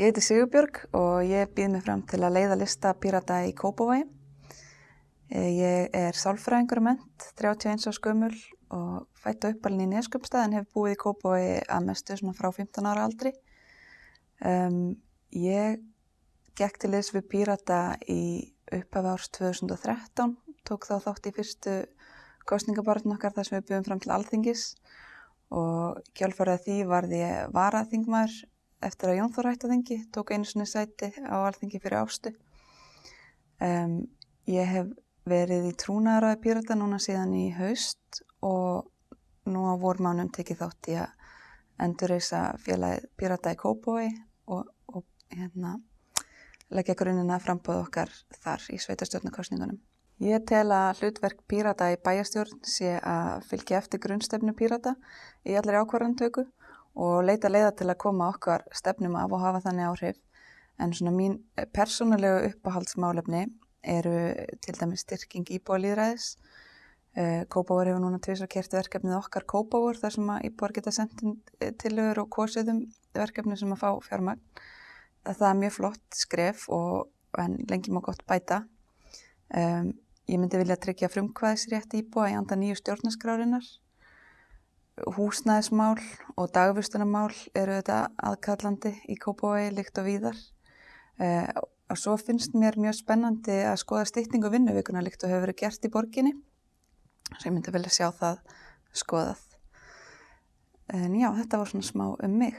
Ég heiti Sigurbjörg og ég býð mig fram til að leiða lista Pírata í Kópavogi. Eh, ég er sálfræðingur ment, 31 á skömmul og fætt á uppalinn í Neskjöpstað en hef búið í Kópavogi að mestu svona frá 15 ára aldri. Um, ég gekk til þess við Pírata í upphafi árs 2013, tók þá þátt í fyrstu kostningabarðin okkar þar sem við byggum fram til alþingis og kjálfarað því varði ég varaþingmaður eftir að Jón Þór hætti að þingi, tók einu svona sæti á alþingi fyrir ástu. Um, ég hef verið í trúnaðaræði Pírata núna síðan í haust og nú á vormánum tekið þátt í að endurreysa félagið Pírata í Kópói og, og hérna, leggja grunnina frambóð okkar þar í sveitarstjórnarkostningunum. Ég tel að hlutverk Pírata í bæjastjórn sé að fylgja eftir grunnstefnu Pírata í allir ákvarðantöku og leita leiða til að koma okkar stefnum af og hafa þannig áhrif. En svona mín persónulegu uppáhaldsmálefni eru til dæmis styrking íbúalýðræðis. Eh, Kópavor hefur núna tviðsar kert verkefnið okkar Kópavor þar sem að íbúar geta sendin tilögur og kosiðum verkefni sem að fá fjármagn. Það er mjög flott skref og lengi má gott bæta. Um, ég myndi vilja tryggja frumkvæðisrétt íbúa í anda nýju stjórnaskrárinar húsnæðismál og dagvistunamál eru þetta aðkallandi í Kópavogi líkt og víðar. Eh, og svo finnst mér mjög spennandi að skoða stýtningu vinnuvíkuna líkt og hefur verið gert í borginni svo ég myndi vilja sjá það skoðað. En já, þetta var svona smá um mig